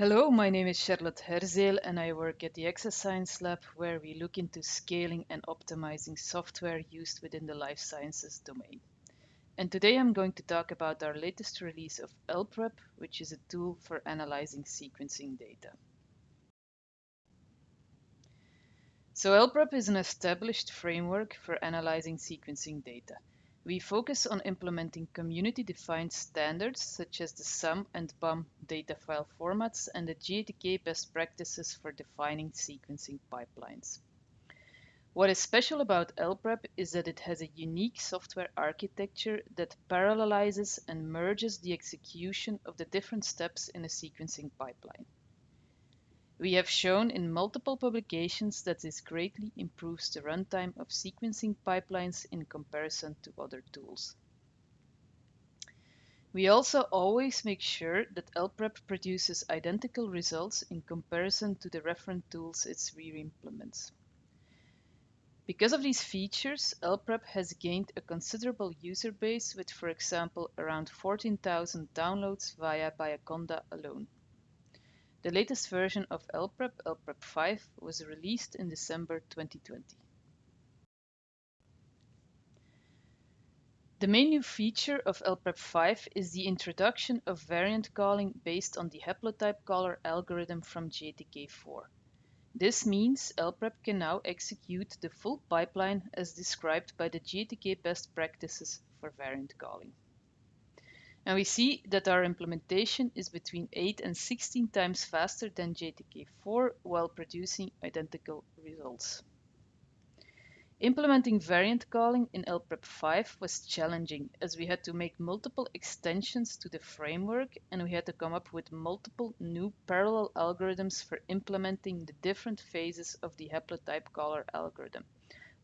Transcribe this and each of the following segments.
Hello, my name is Charlotte Herzeel and I work at the Exascience Lab where we look into scaling and optimizing software used within the life sciences domain. And today I'm going to talk about our latest release of elPrep, which is a tool for analyzing sequencing data. So elPrep is an established framework for analyzing sequencing data. We focus on implementing community-defined standards such as the SAM and BAM data file formats and the GATK best practices for defining sequencing pipelines. What is special about elPrep is that it has a unique software architecture that parallelizes and merges the execution of the different steps in a sequencing pipeline. We have shown in multiple publications that this greatly improves the runtime of sequencing pipelines in comparison to other tools. We also always make sure that elPrep produces identical results in comparison to the reference tools it re-implements. Because of these features, elPrep has gained a considerable user base with, for example, around 14,000 downloads via Bioconda alone. The latest version of elPrep, elPrep 5, was released in December 2020. The main new feature of elPrep 5 is the introduction of variant calling based on the haplotype caller algorithm from GATK4. This means elPrep can now execute the full pipeline as described by the GATK best practices for variant calling. And we see that our implementation is between 8 and 16 times faster than GATK4 while producing identical results. Implementing variant calling in elPrep 5 was challenging as we had to make multiple extensions to the framework and we had to come up with multiple new parallel algorithms for implementing the different phases of the haplotype caller algorithm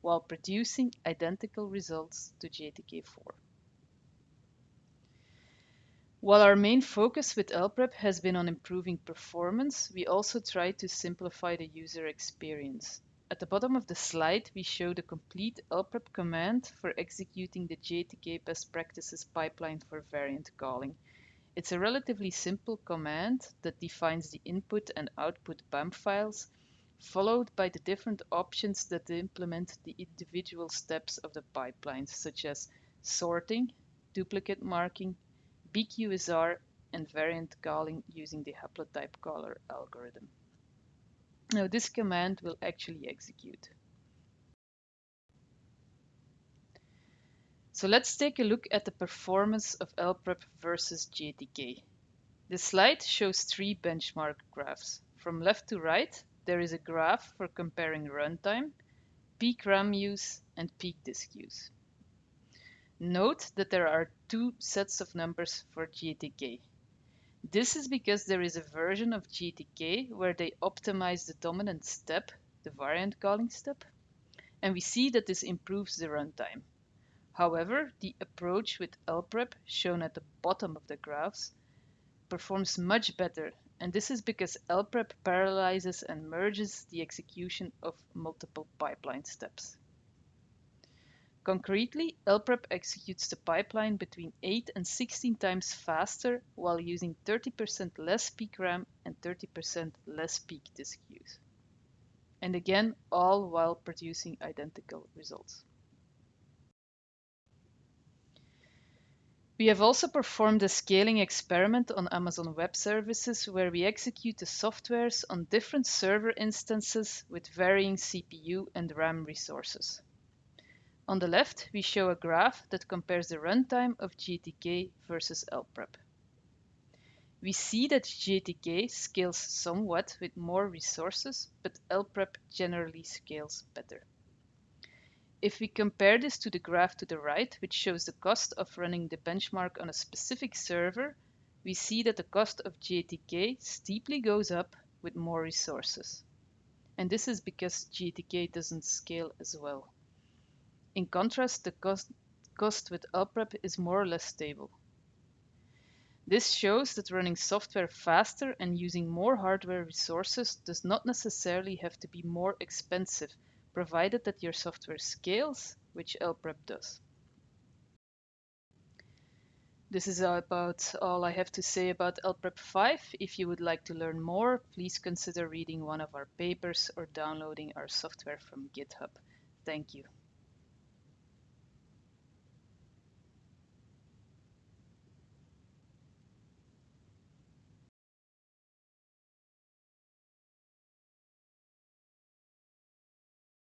while producing identical results to GATK4. While our main focus with elPrep has been on improving performance, we also try to simplify the user experience. At the bottom of the slide, we show the complete elPrep command for executing the GATK best practices pipeline for variant calling. It's a relatively simple command that defines the input and output BAM files, followed by the different options that implement the individual steps of the pipeline, such as sorting, duplicate marking, BQSR and variant calling using the haplotype caller algorithm. Now this command will actually execute. So let's take a look at the performance of elPrep versus GATK. The slide shows three benchmark graphs. From left to right, there is a graph for comparing runtime, peak RAM use, and peak disk use. Note that there are two sets of numbers for GATK. This is because there is a version of GATK where they optimize the dominant step, the variant calling step, and we see that this improves the runtime. However, the approach with elPrep, shown at the bottom of the graphs, performs much better, and this is because elPrep parallelizes and merges the execution of multiple pipeline steps. Concretely, elPrep executes the pipeline between 8 and 16 times faster while using 30% less peak RAM and 30% less peak disk use. And again, all while producing identical results. We have also performed a scaling experiment on Amazon Web Services where we execute the softwares on different server instances with varying CPU and RAM resources. On the left, we show a graph that compares the runtime of GATK versus elPrep. We see that GATK scales somewhat with more resources, but elPrep generally scales better. If we compare this to the graph to the right, which shows the cost of running the benchmark on a specific server, we see that the cost of GATK steeply goes up with more resources. And this is because GATK doesn't scale as well. In contrast, the cost, cost with elPrep is more or less stable. This shows that running software faster and using more hardware resources does not necessarily have to be more expensive, provided that your software scales, which elPrep does. This is about all I have to say about elPrep 5. If you would like to learn more, please consider reading one of our papers or downloading our software from GitHub. Thank you.